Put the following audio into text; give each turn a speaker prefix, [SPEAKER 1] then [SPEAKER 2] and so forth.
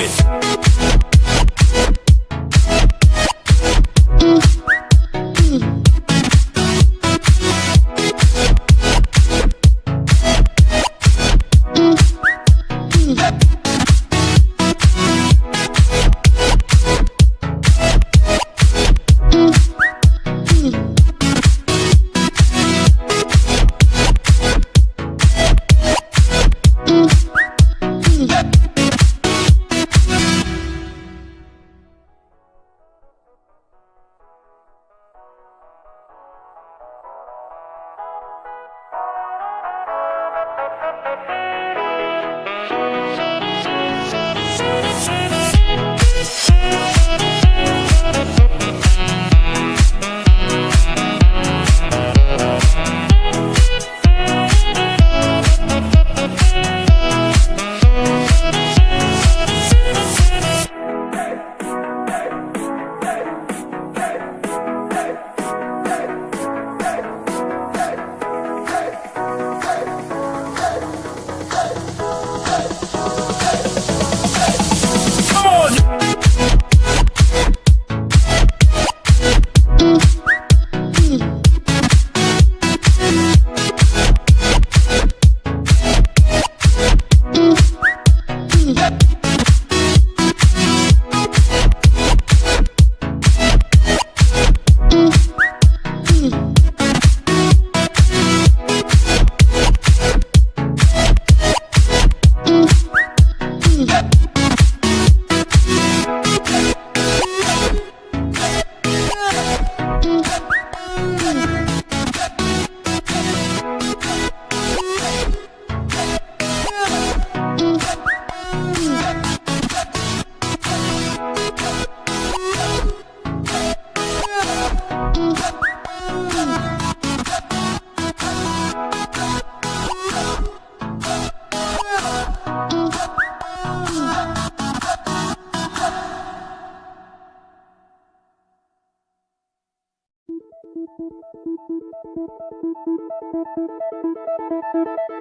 [SPEAKER 1] it. Yeah. Thank you.